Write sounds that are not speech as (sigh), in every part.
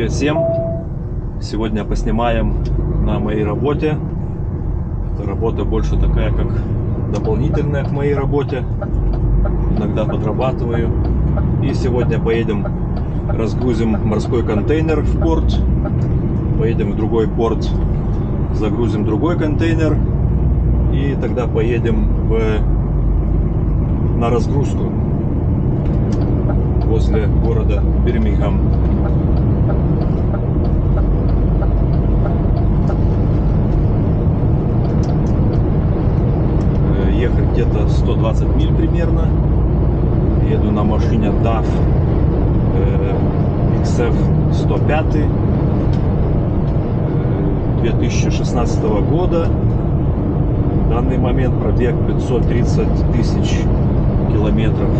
Привет всем! Сегодня поснимаем на моей работе. Эта работа больше такая, как дополнительная к моей работе. Иногда подрабатываю. И сегодня поедем, разгрузим морской контейнер в порт. Поедем в другой порт, загрузим другой контейнер. И тогда поедем в, на разгрузку возле города Бирмингем. ехать где-то 120 миль примерно. Еду на машине DAF XF 105 2016 года. В данный момент пробег 530 тысяч километров.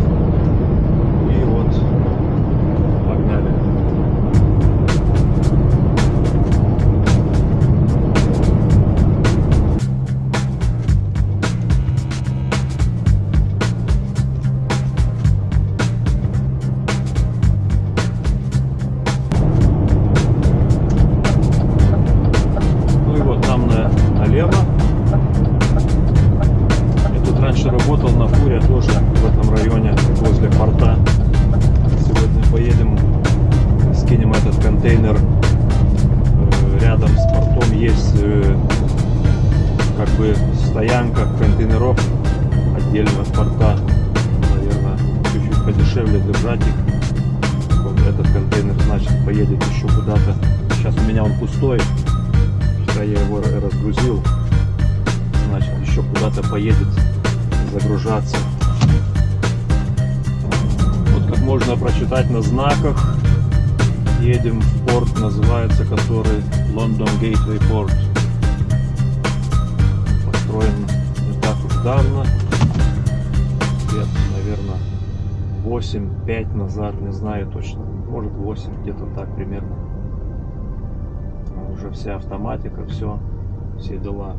Бы стоянка контейнеров отдельно от порта. Наверное, чуть-чуть подешевле держать их. Вот этот контейнер, значит, поедет еще куда-то. Сейчас у меня он пустой. Вчера я его разгрузил. Значит, еще куда-то поедет загружаться. Вот как можно прочитать на знаках. Едем в порт, называется который London Gateway Port. Построен не так уж давно. Лет, наверное, 8-5 назад, не знаю точно. Может 8, где-то так примерно. Уже вся автоматика, все, все дела.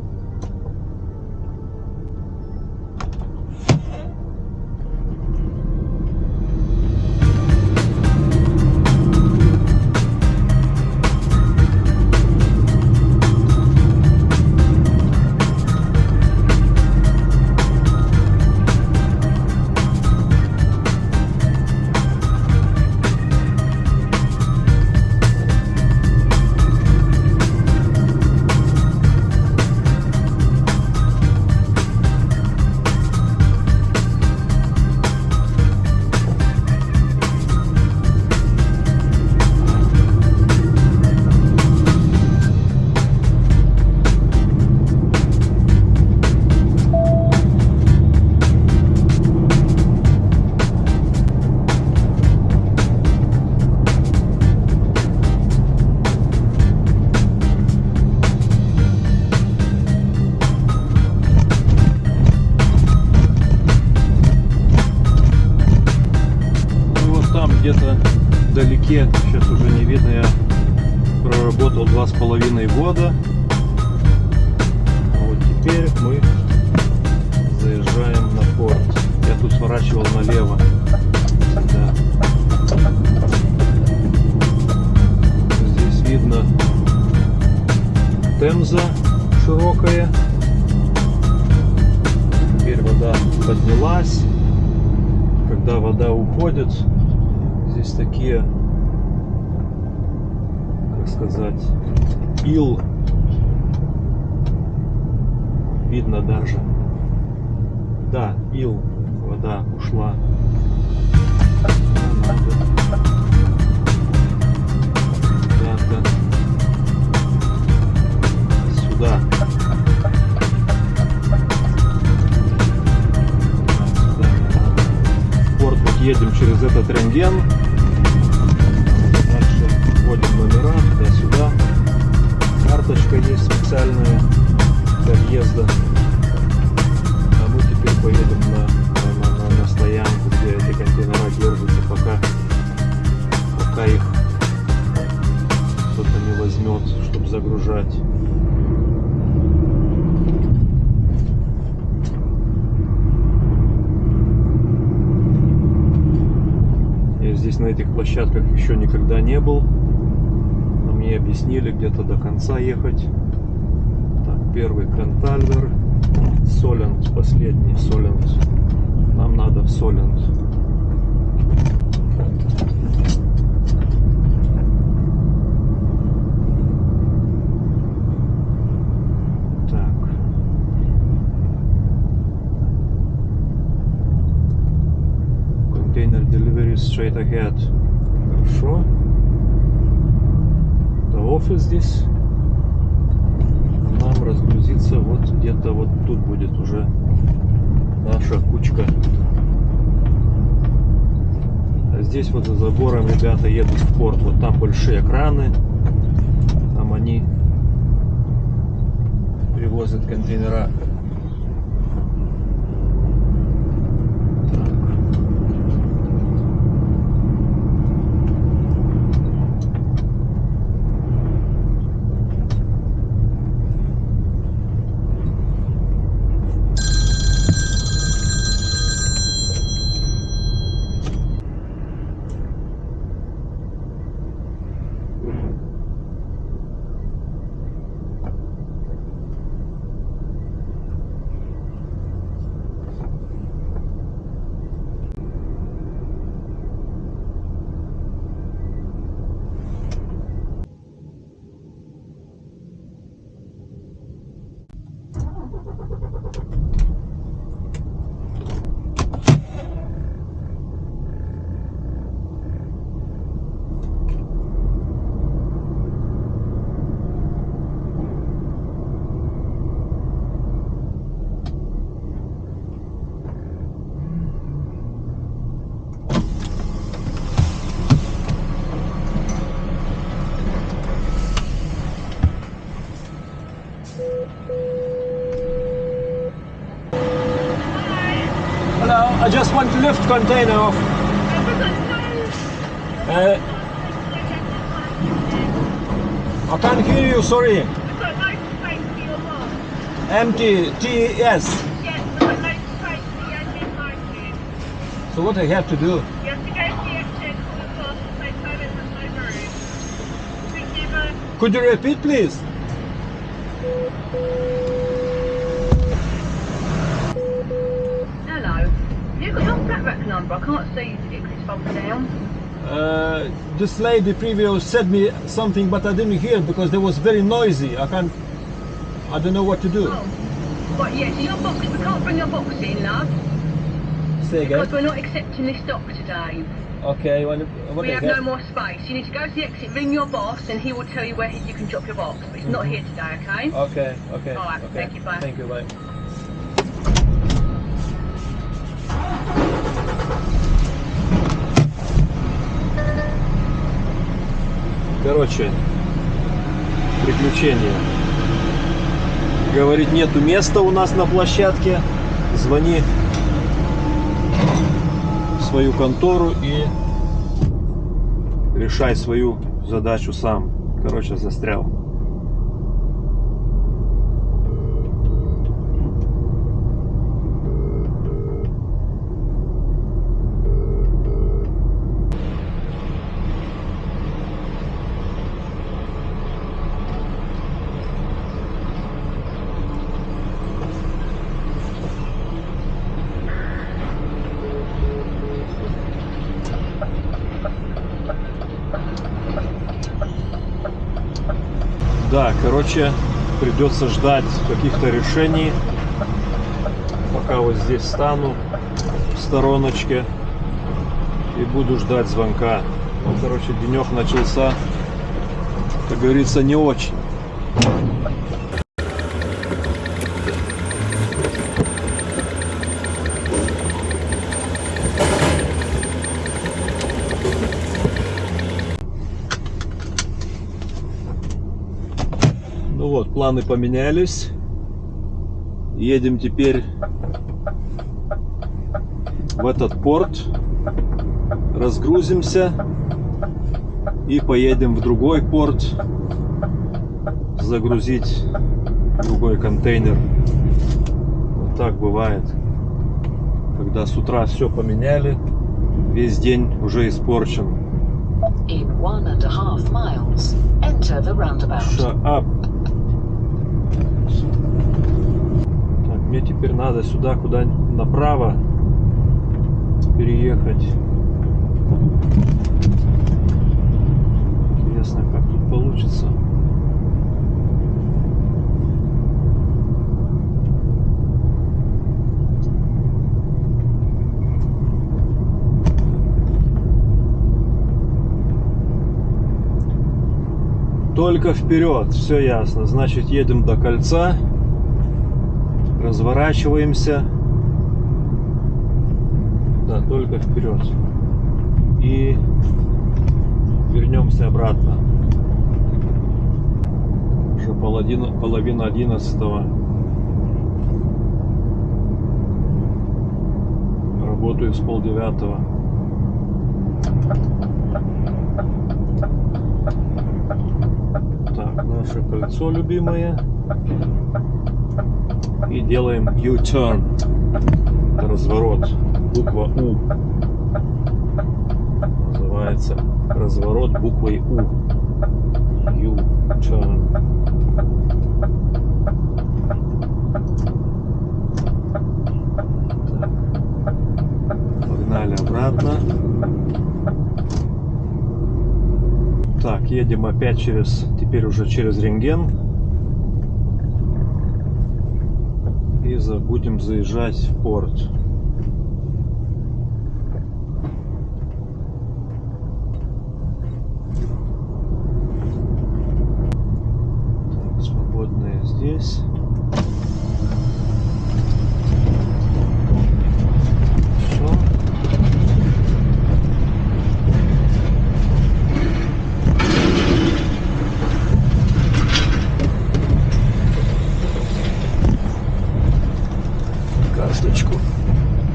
Проработал два с половиной года. А вот теперь мы заезжаем на порт. Я тут сворачивал налево. Да. Здесь видно Темза широкая. Теперь вода поднялась когда вода уходит, здесь такие, как сказать, ил видно даже. Да, ил, вода ушла. Куда-то сюда. Порт вот едем через этот рентген. Дальше вводим номера туда-сюда. Карточка есть специальная для въезда. А мы теперь поедем на, на, на- на стоянку, где эти контейнера держатся, пока, пока их кто-то не возьмет, чтобы загружать. Я здесь на этих площадках еще никогда не был. Объяснили где-то до конца ехать. Так, первый Крентальвер. Солент, последний Солент. Нам надо в Солент. Container delivery straight ahead. Хорошо. Офис здесь. Нам разгрузиться вот где-то вот тут будет уже наша кучка. А здесь вот за забором ребята едут в порт. Вот там большие краны. Там они привозят контейнера. Container off. Uh, I can't hear you, sorry. Empty, TS. So what I have to do? Could you repeat, please? You've got your flat rack number. I can't see you because it's folded down. Uh, this lady previous said me something, but I didn't hear because they was very noisy. I can't. I don't know what to do. Oh. Right, yes, your box. We can't bring your box in, love. Say Because we're not accepting this stock today. Okay. We have that? no more space. You need to go to the exit, ring your boss, and he will tell you where you can drop your box. But it's not here today, okay? Okay. Okay. All right, okay. thank you, bye. Thank you. Bye. Короче, приключения. Говорит, нету места у нас на площадке. Звони в свою контору и решай свою задачу сам. Короче, застрял. Да, короче, придется ждать каких-то решений. Пока вот здесь стану в стороночке и буду ждать звонка. Ну, короче, денек начался, как говорится, не очень. Планы поменялись. Едем теперь в этот порт, разгрузимся и поедем в другой порт загрузить другой контейнер. Вот так бывает, когда с утра все поменяли, весь день уже испорчен. In one and a half miles, enter the roundabout. Шаап. Так, мне теперь надо сюда, куда направо переехать. Интересно, как тут получится. Только вперед, все ясно. Значит, едем до кольца, разворачиваемся. Да, только вперед. И вернемся обратно. Уже половина, половина одиннадцатого. Работаю с полдевятого. Так, наше кольцо любимое. И делаем U-turn. Разворот. Буква У. Называется разворот буквой У. U-turn. Погнали обратно. Так, едем опять через, теперь уже через рентген. И за- будем заезжать в порт. Так, свободные здесь. Все. карточку.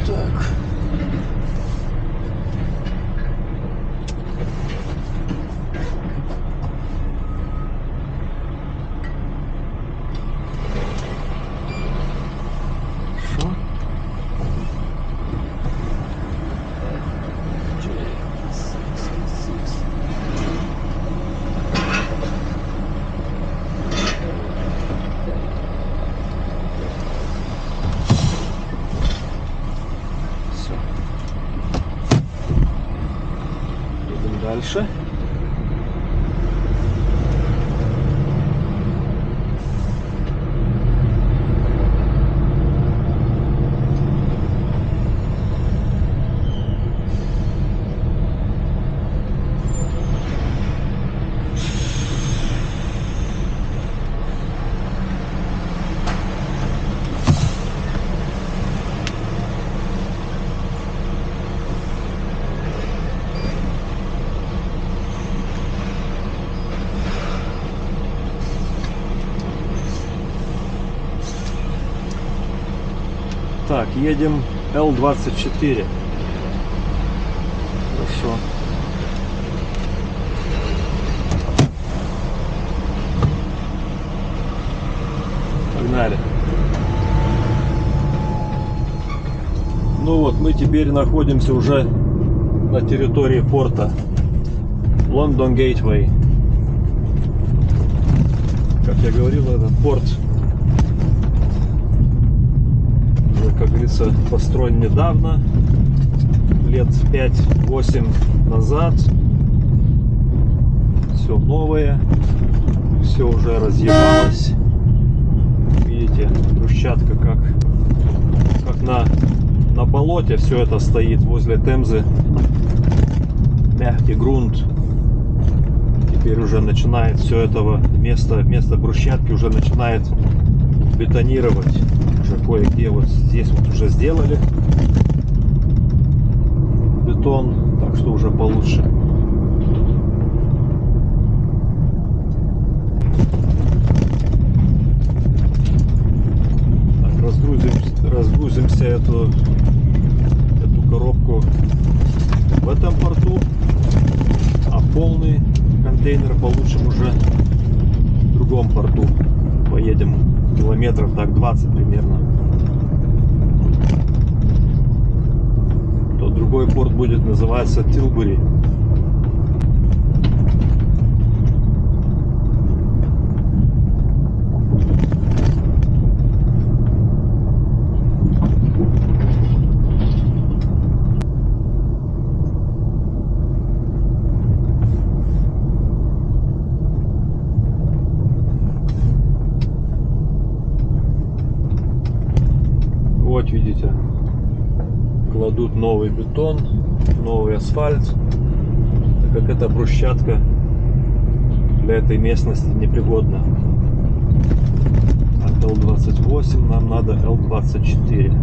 Так. Хорошо. Все. Едем дальше. Так, едем Л-24. Хорошо. Погнали. Ну вот, мы теперь находимся уже на территории порта. Лондон Гейтвей. Как я говорил, этот порт как говорится, построен недавно, лет 5-8 назад. Все новое, все уже разъебалось. Видите, брусчатка как, как на, на болоте все это стоит возле Темзы. Мягкий грунт. Теперь уже начинает все этого вместо, вместо брусчатки уже начинает бетонировать. Кое-где вот здесь вот уже сделали бетон, так что уже получше. Так, разгрузим, разгрузимся эту, эту коробку в этом порту, а полный контейнер получим уже в другом порту. Поедем километров так 20 примерно. То другой порт будет называться Тилбури. Кладут новый бетон, новый асфальт, так как эта брусчатка для этой местности непригодна. От Л-28 нам надо Л-24.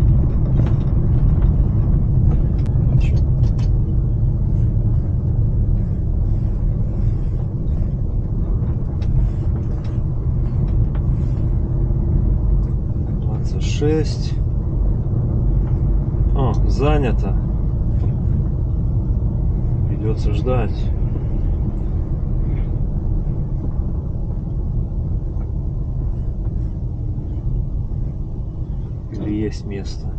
Двадцать шесть. Занято. Придется ждать. Или есть место?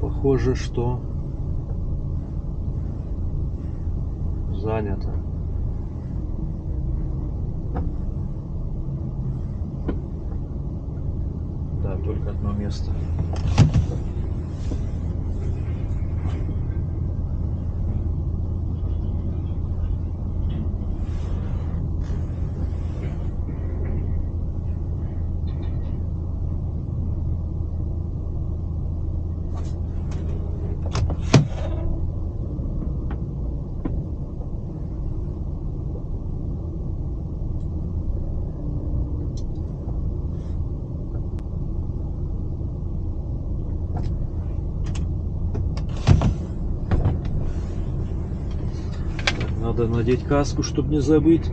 Похоже, что занято. Да, только одно место. Надо надеть каску, чтобы не забыть.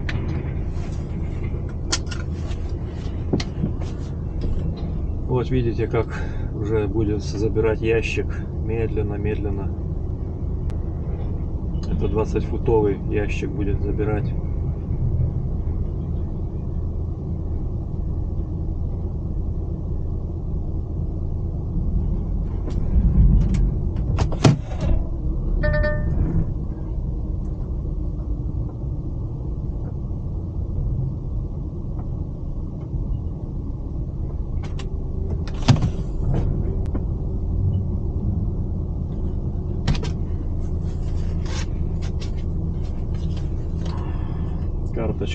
Вот видите, как уже будет забирать ящик медленно, медленно. Это 20 футовый ящик будет забирать.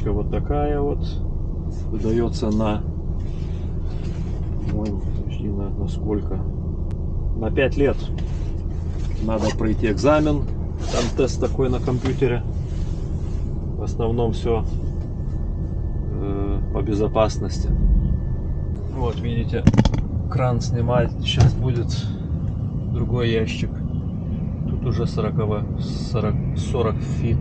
Карточка вот такая вот. Выдается на, по-моему, подожди, на, на сколько? На 5 лет. Надо пройти экзамен. Там тест такой на компьютере. В основном все по безопасности. Вот видите, кран снимать. Сейчас будет другой ящик. Тут уже 40, 40, 40 фит.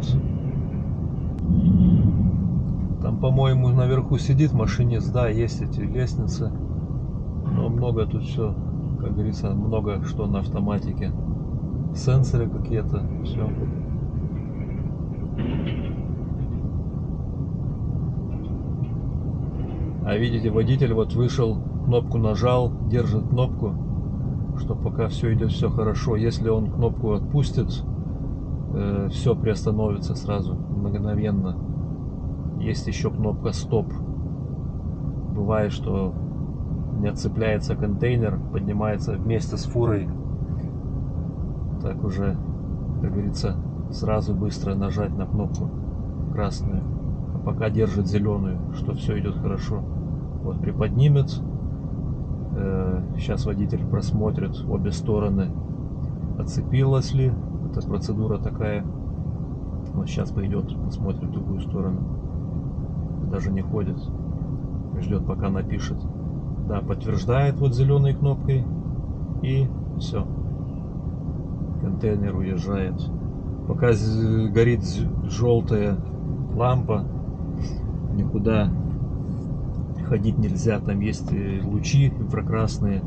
По-моему, наверху сидит машинист, да, есть эти лестницы. Но много тут все, как говорится, много что на автоматике. Сенсоры какие-то, все. А видите, водитель вот вышел, кнопку нажал, держит кнопку, что пока все идет все хорошо. Если он кнопку отпустит, э, все приостановится сразу, мгновенно. Есть еще кнопка стоп. Бывает, что не отцепляется контейнер, поднимается вместе с фурой. Так уже, как говорится, сразу быстро нажать на кнопку красную. А пока держит зеленую, что все идет хорошо. Вот приподнимет. Сейчас водитель просмотрит обе стороны, отцепилась ли. Это процедура такая. Вот сейчас пойдет, посмотрит в другую сторону. Даже не ходит. Ждет, пока напишет. Да, подтверждает вот зеленой кнопкой. И все. Контейнер уезжает. Пока горит желтая лампа, никуда ходить нельзя. Там есть лучи инфракрасные.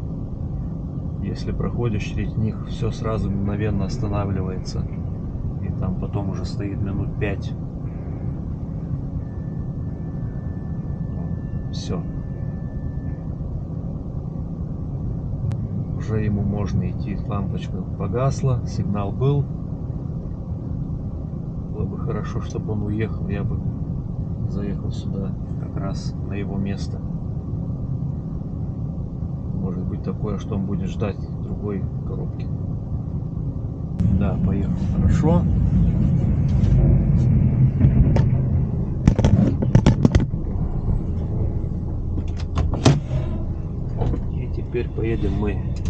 Если проходишь через них, все сразу мгновенно останавливается. И там потом уже стоит минут пять. Все. Уже ему можно идти. Лампочка погасла, сигнал был. Было бы хорошо, чтобы он уехал. Я бы заехал сюда как раз на его место. Может быть такое, что он будет ждать другой коробки. Да, поехал. Хорошо. Теперь поедем мы.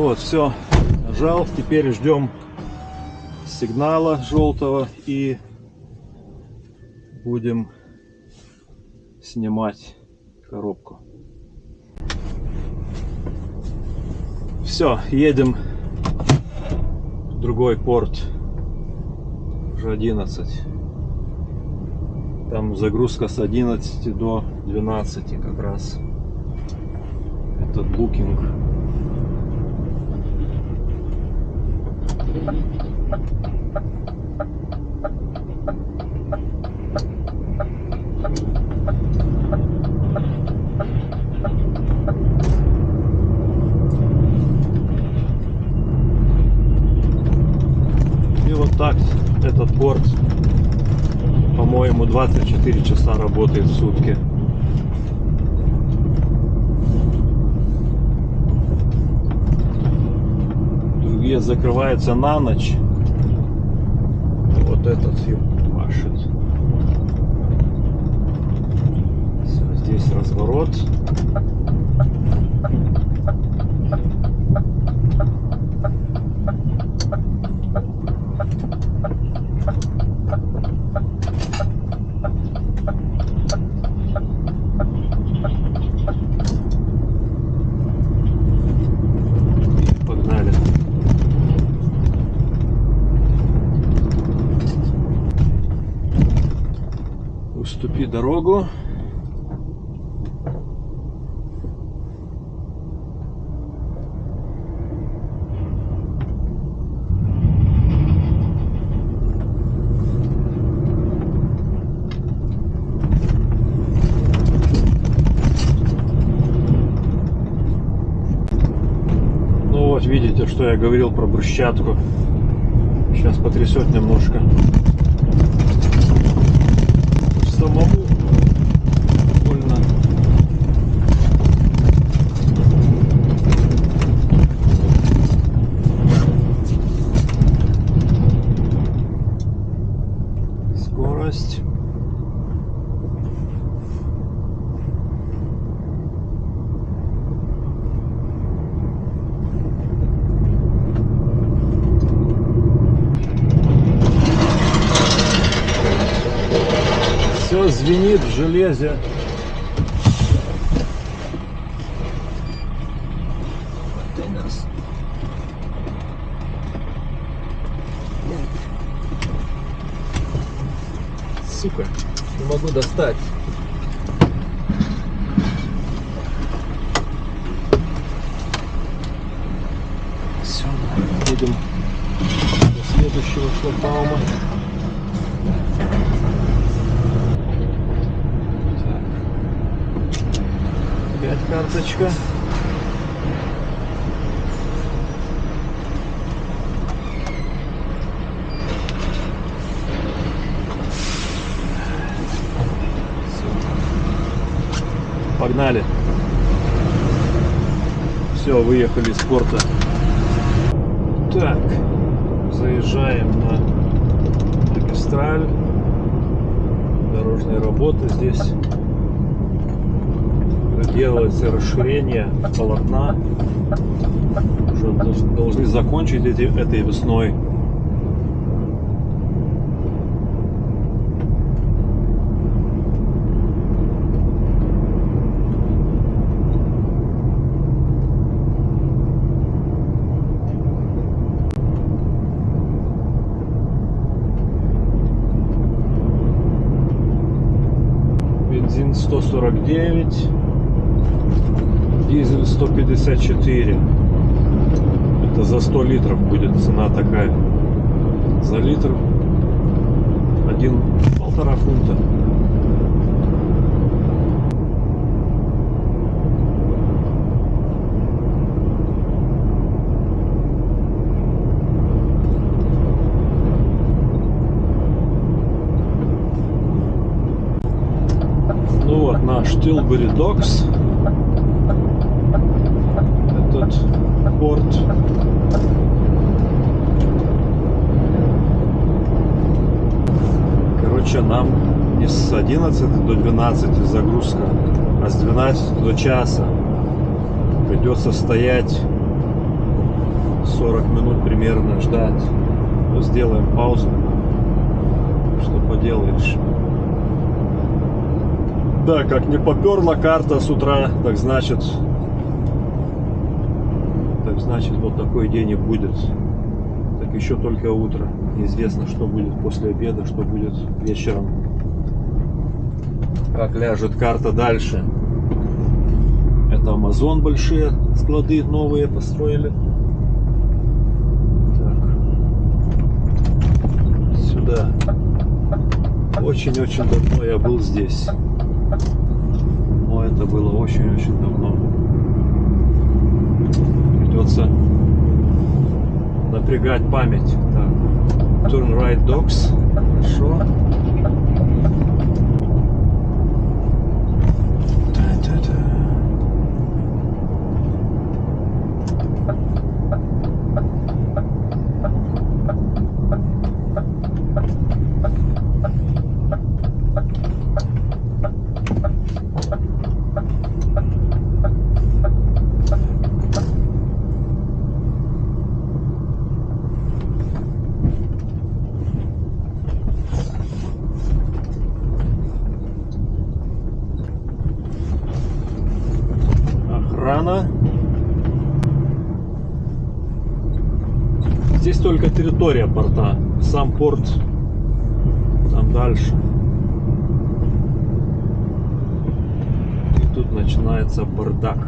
Вот, все, нажал. Теперь ждем сигнала желтого и будем снимать коробку. Все, едем в другой порт. Уже 11. Там загрузка с 11 до 12 как раз. Этот букинг. И вот так этот порт, по-моему, 24 часа работает в сутки. Другие закрываются на ночь. Вот этот машет. Всё, здесь разворот. Погнали. Уступи дорогу. Ну вот, видите, что я говорил про брусчатку. Сейчас потрясет немножко. Звенит в железе. Сука, не могу достать. Все, едем до следующего шлагбаума. Карточка. Погнали. Все, выехали из порта. Так, заезжаем на магистраль. Дорожные работы здесь. Делается расширение полотна. Уже дол- должны закончить эти, этой весной. Ну вот наш Тилбери Докс. Этот порт. Короче, нам не с 11 до 12 загрузка, а с 12 до часа. Придется стоять 40 минут примерно ждать. Ну, сделаем паузу. Что поделаешь. Да, как не поперла карта с утра, так значит, так значит вот такой день и будет. Так еще только утро. Неизвестно, что будет после обеда, что будет вечером. Как ляжет карта дальше. Это Амазон большие склады новые построили. Так. Сюда. Очень-очень давно я был здесь. Это было очень-очень давно. Придется напрягать память. Так. Turn right dogs. Хорошо. Марана. Здесь только территория порта, сам порт там дальше. И тут начинается бардак.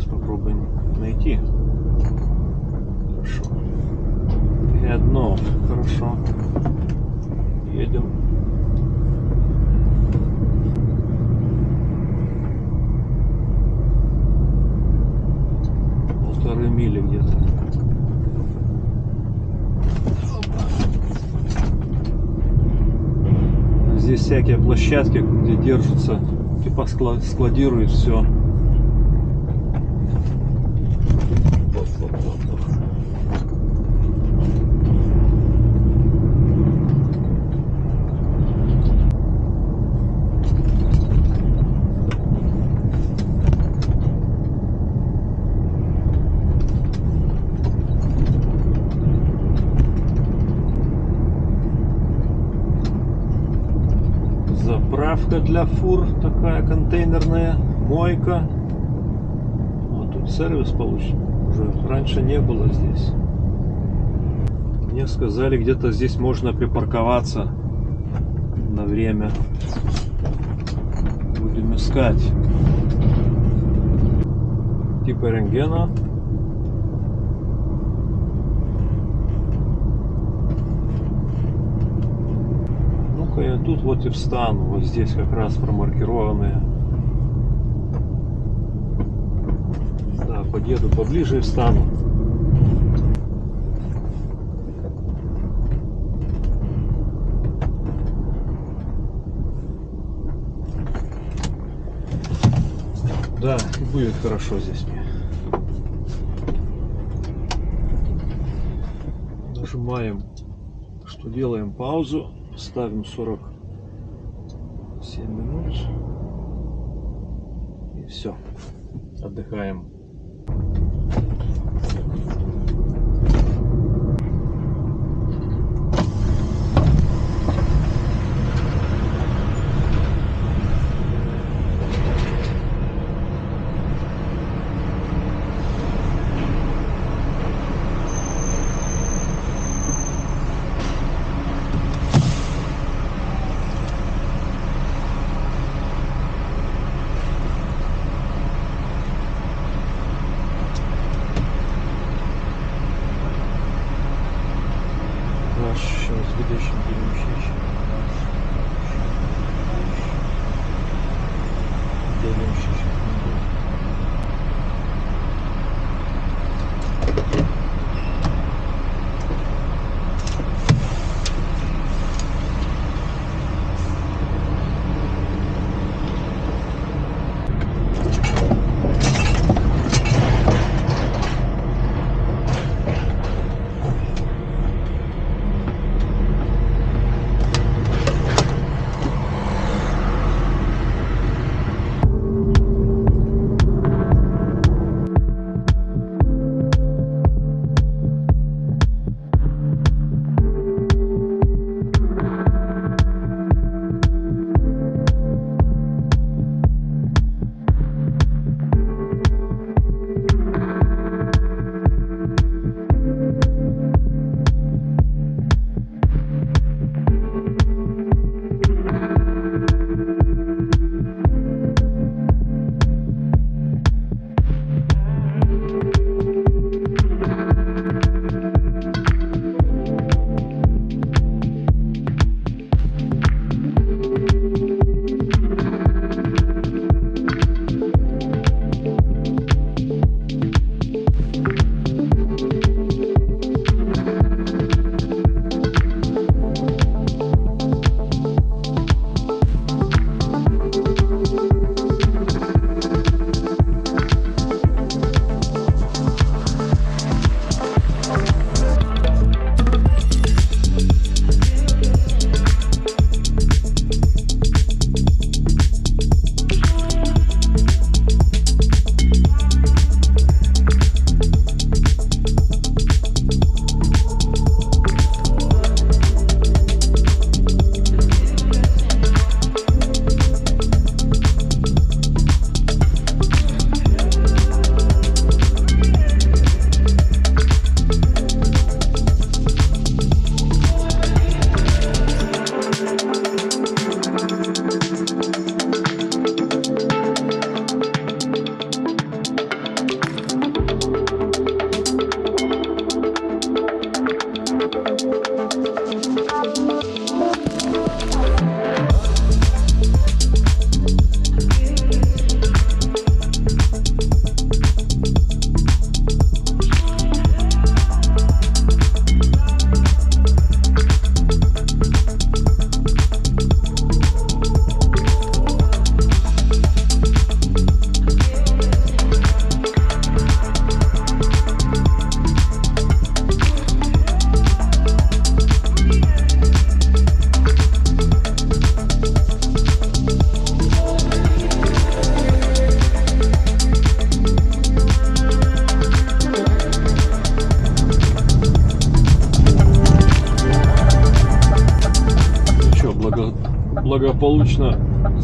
Сейчас попробуем найти. Хорошо. И одно. Хорошо. Едем. Полторы мили где-то. Здесь всякие площадки, где держатся, типа скла- складируют все. Заправка для фур такая контейнерная, мойка. Вот тут сервис получен. Уже раньше не было здесь. Мне сказали, где-то здесь можно припарковаться на время. Будем искать. Типа рентгена. Ну-ка я тут вот и встану. Вот здесь как раз промаркированные. Да, подъеду поближе и встану. Да, будет хорошо здесь мне. Нажимаем, что делаем паузу, ставим 47 минут и все, отдыхаем.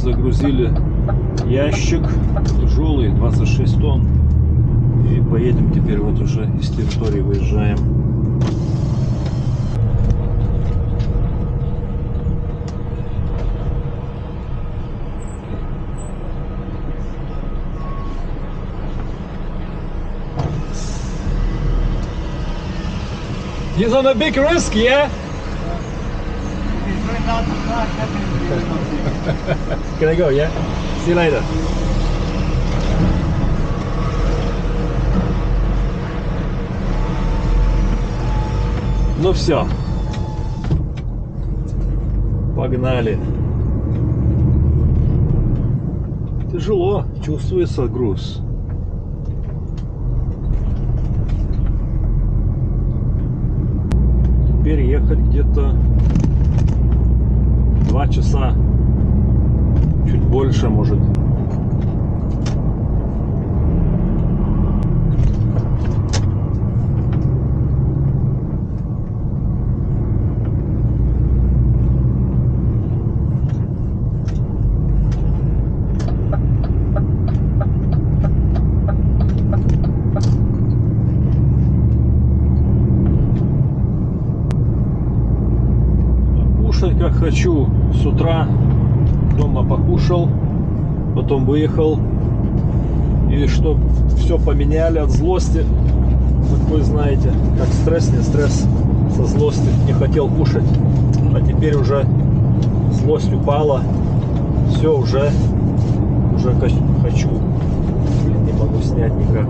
Загрузили ящик тяжелый, 26 тонн. И поедем теперь вот уже из территории выезжаем. He's on a big risk, yeah? Can I go, yeah? See you later. Ну все. Погнали. Тяжело, чувствуется груз. Теперь ехать где-то два часа, больше, может. Как хочу. С утра покушал, потом выехал. И что все поменяли от злости. Как вы знаете, как стресс, не стресс, со злости не хотел кушать. А теперь уже злость упала. Все уже, уже хочу. Не могу снять никак.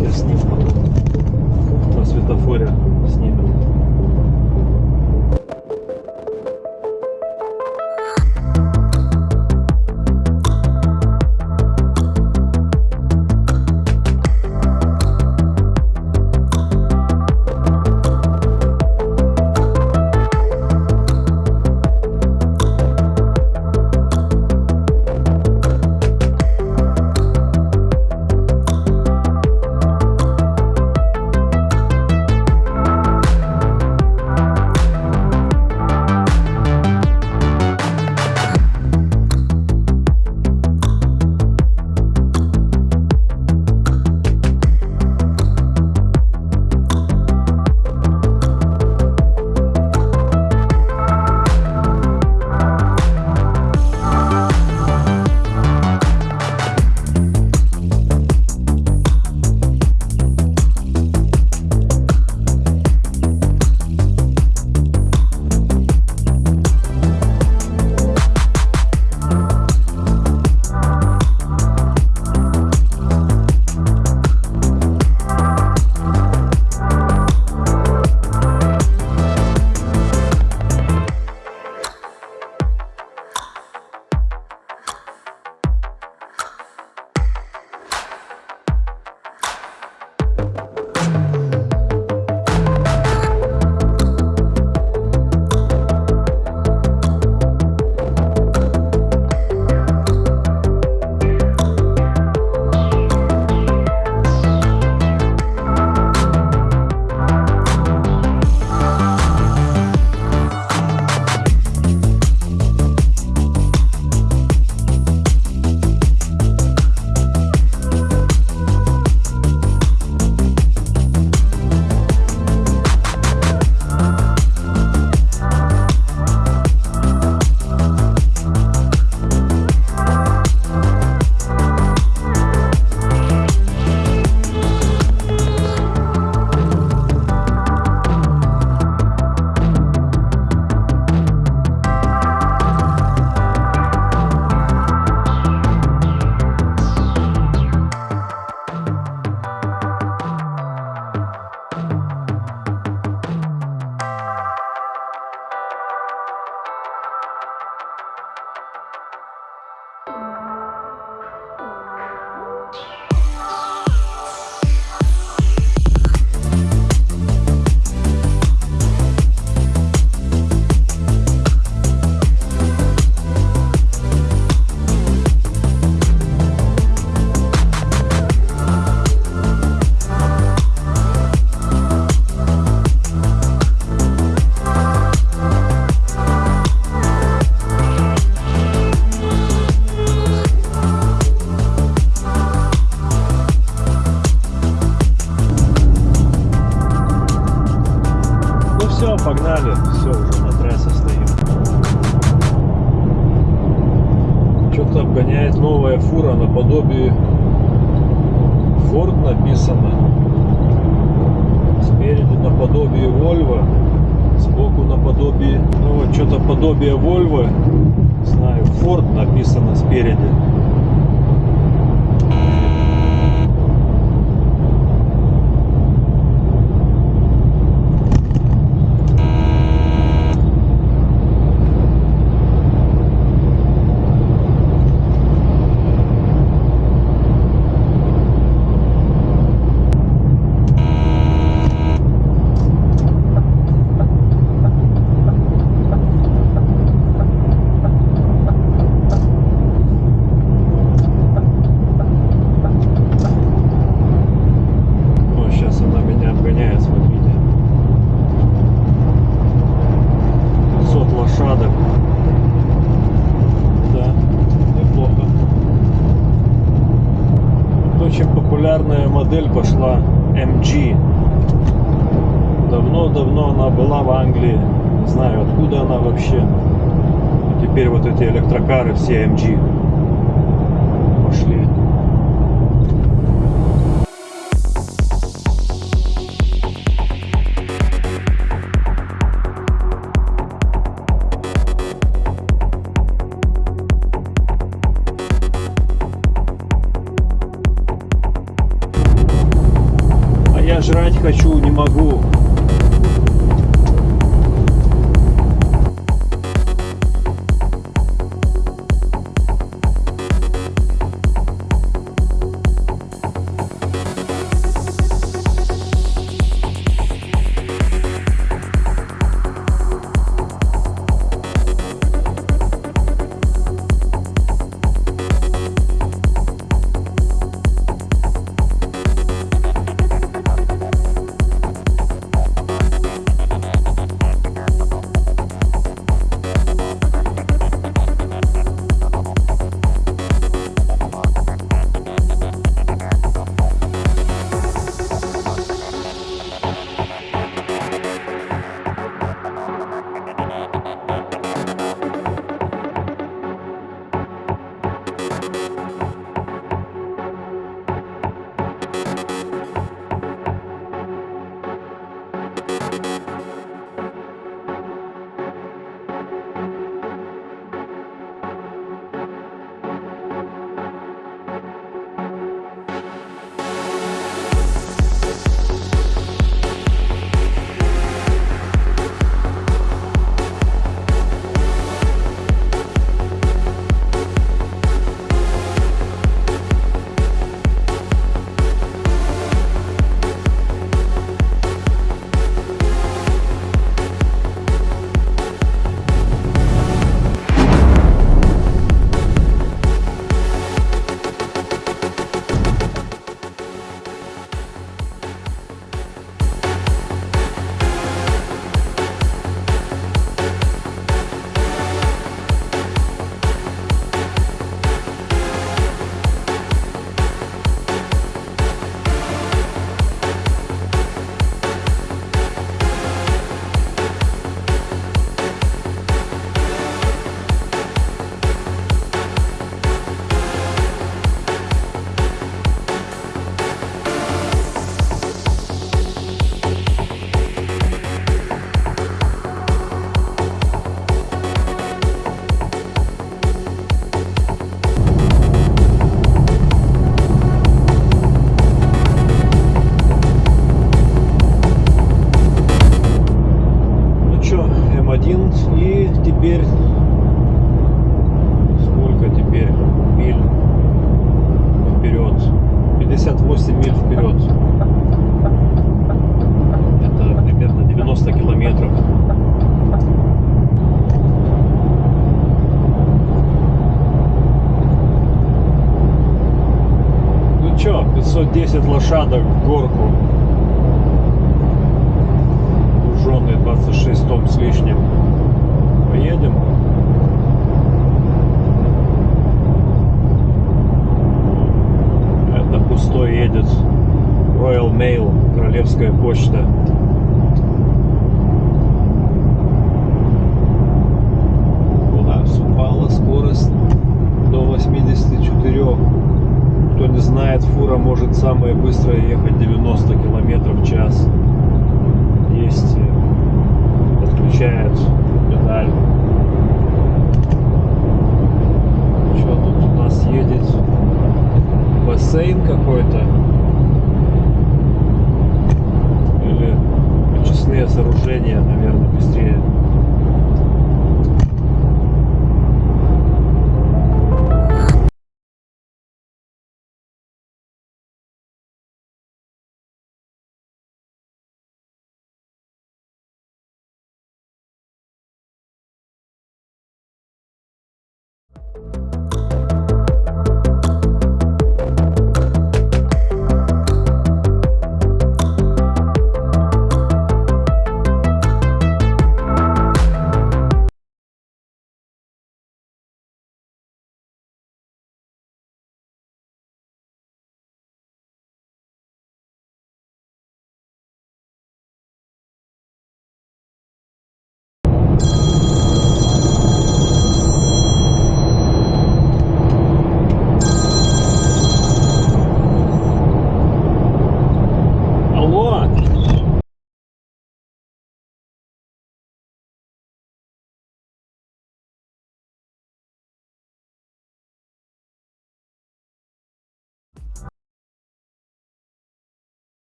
Я сниму. На светофоре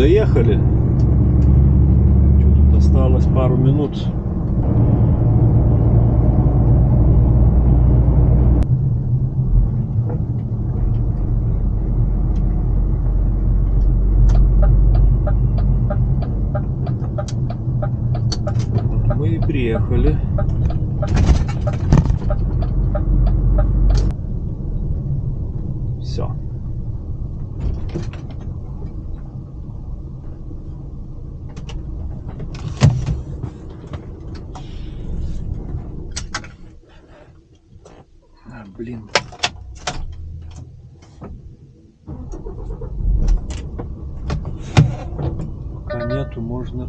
доехали. Тут осталось пару минут. Мы и приехали. Все. А, блин. Пока нету, можно.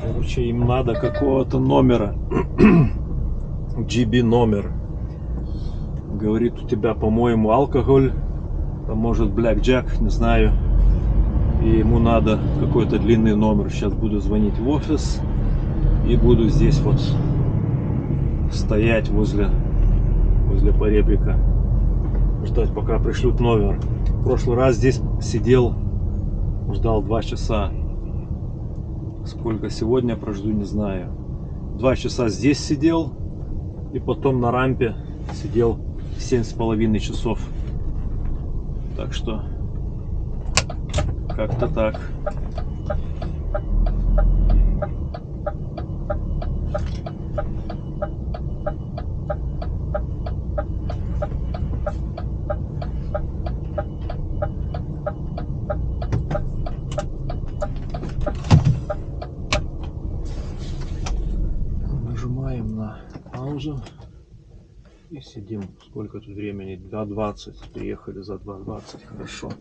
Короче, им надо какого-то номера. (clears throat) GB номер. Говорит, у тебя, по-моему, алкоголь. А может, Jack, не знаю. И ему надо какой-то длинный номер. Сейчас буду звонить в офис. И буду здесь вот стоять возле, возле поребрика. Ждать, пока пришлют номер. В прошлый раз здесь сидел, ждал два часа. Сколько сегодня прожду, не знаю. Два часа здесь сидел. И потом на рампе сидел семь с половиной часов. Так что как-то так. Нажимаем на паузу и сидим. Сколько тут времени? 2.20. Приехали за 2.20. Хорошо.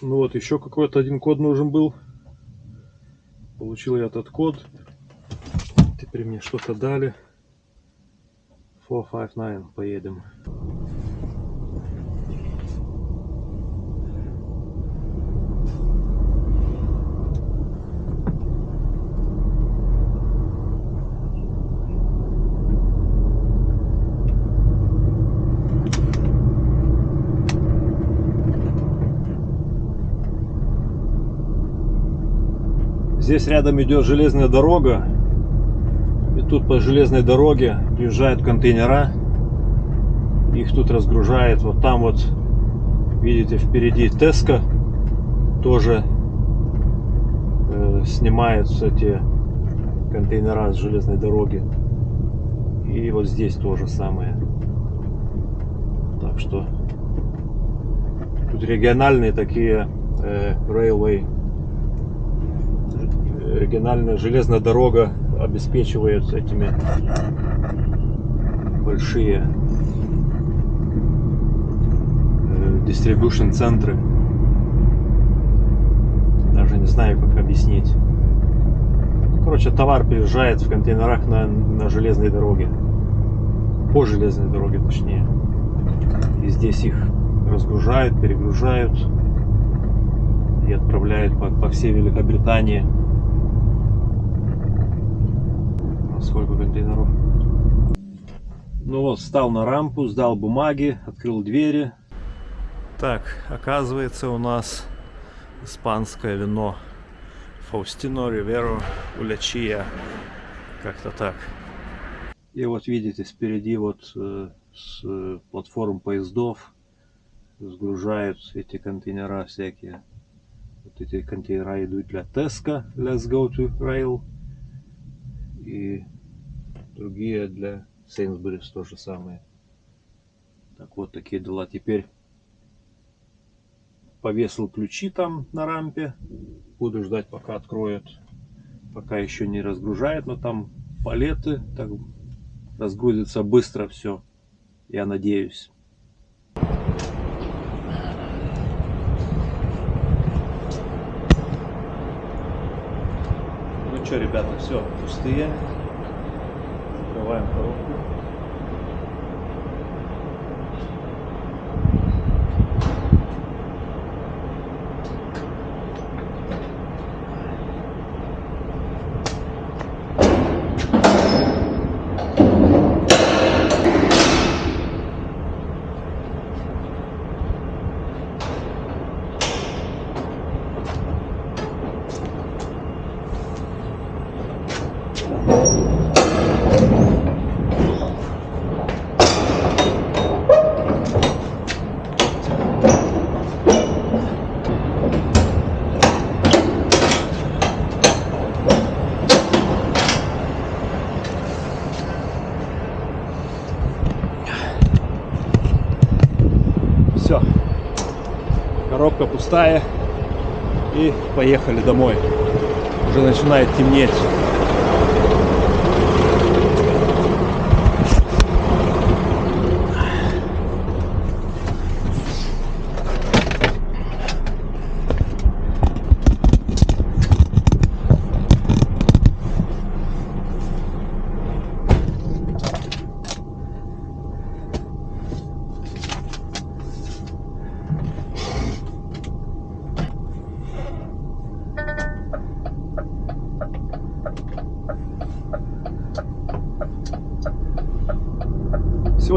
Ну вот, еще какой-то один код нужен был. Получил я этот код. Теперь мне что-то дали. 459. Поедем. Здесь рядом идет железная дорога. И тут по железной дороге приезжают контейнера. Их тут разгружают. Вот там вот, видите, впереди Теска. Тоже э, снимаются эти контейнера с железной дороги. И вот здесь то же самое. Так что тут региональные такие э, railway региональная железная дорога обеспечивает этими большие дистрибьюшн центры. Даже не знаю как объяснить. Короче товар приезжает в контейнерах на, на железной дороге. По железной дороге точнее. И здесь их разгружают перегружают и отправляют по, по всей Великобритании сколько контейнеров. Ну вот, встал на рампу, сдал бумаги, открыл двери. Так, оказывается у нас испанское вино. Фаустино Риверо Улячия. Как-то так. И вот видите, спереди вот э, с э, платформ поездов сгружают эти контейнера всякие. Вот эти контейнера идут для Теска, Let's Go to Rail. И другие для Сейнсбурис то же самое. Так вот такие дела. Теперь повесил ключи там на рампе. Буду ждать пока откроют. Пока еще не разгружает, но там палеты. Так разгрузится быстро все. Я надеюсь. Ребята, все, пустые. Закрываем коробку. Все. Коробка пустая. И поехали домой. Уже начинает темнеть.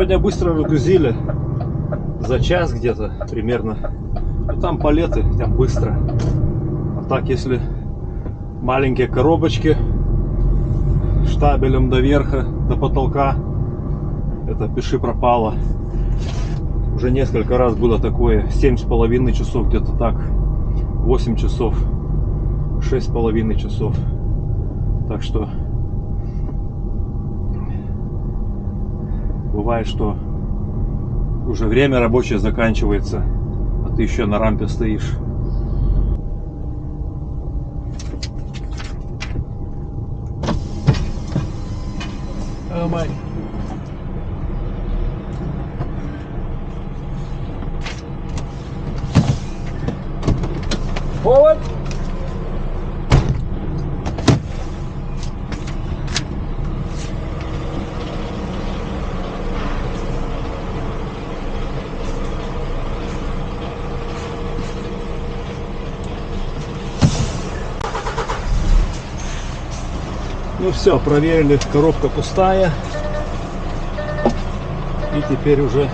Сегодня быстро разгрузили. За час где-то примерно. Ну, там палеты, там быстро. А так, если маленькие коробочки штабелем до верха, до потолка, это пиши пропало. Уже несколько раз было такое. Семь с половиной часов где-то так. 8 часов. Шесть с половиной часов. Так что бывает, что уже время рабочее заканчивается, а ты еще на рампе стоишь. My. Forward. Ну все, проверили, коробка пустая. И теперь уже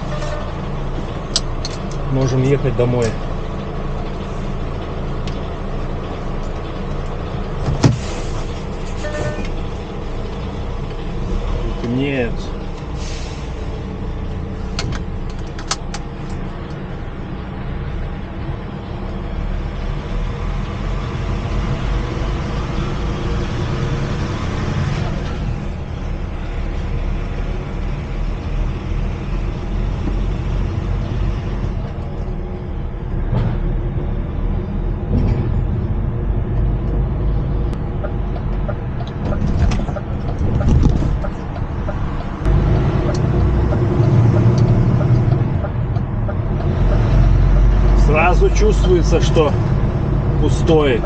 можем ехать домой. Нет. Сразу чувствуется, что пустой.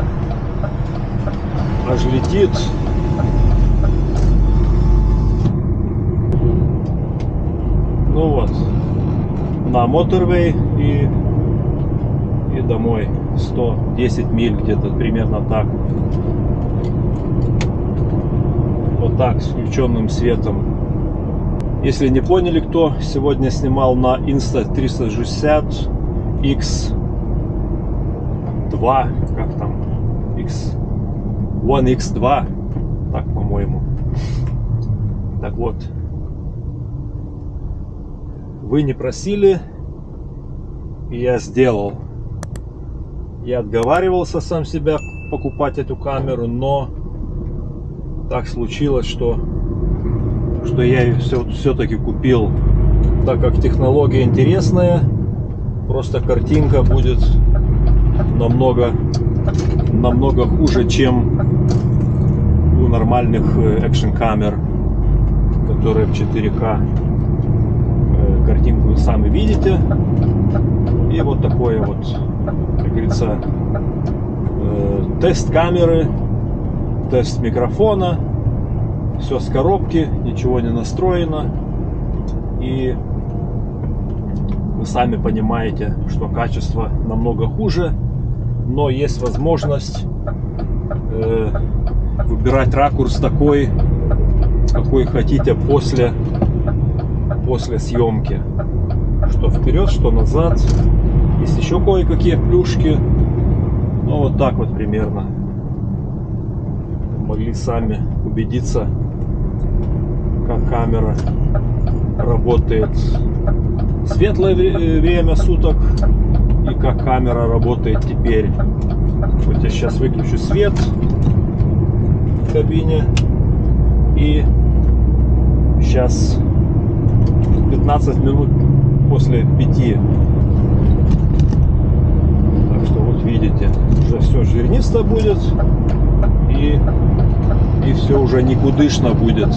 Аж летит. Ну вот. На моторвей и, и домой. 110 миль где-то примерно так. Вот так, с включенным светом. Если не поняли кто, сегодня снимал на Insta 360 X2, как там, X, One X2, так по-моему. Так вот, вы не просили, и я сделал. Я отговаривался сам себя покупать эту камеру, но так случилось, что, что я ее все, все-таки купил, так как технология интересная, просто картинка будет намного намного хуже чем у нормальных экшн камер которые в 4К Э, картинку вы сами видите. И вот такое вот как говорится э, тест камеры тест микрофона. Все с коробки ничего не настроено. И вы сами понимаете, что качество намного хуже, но есть возможность э, выбирать ракурс такой, какой хотите после, после съемки. Что вперед, что назад. Есть еще кое-какие плюшки. Ну, вот так вот примерно. Могли сами убедиться, как камера работает светлое вре- время суток и как камера работает теперь. Вот я сейчас выключу свет в кабине и сейчас 15 минут после 5. Так что вот видите, уже все жирнисто будет и, и все уже никудышно будет.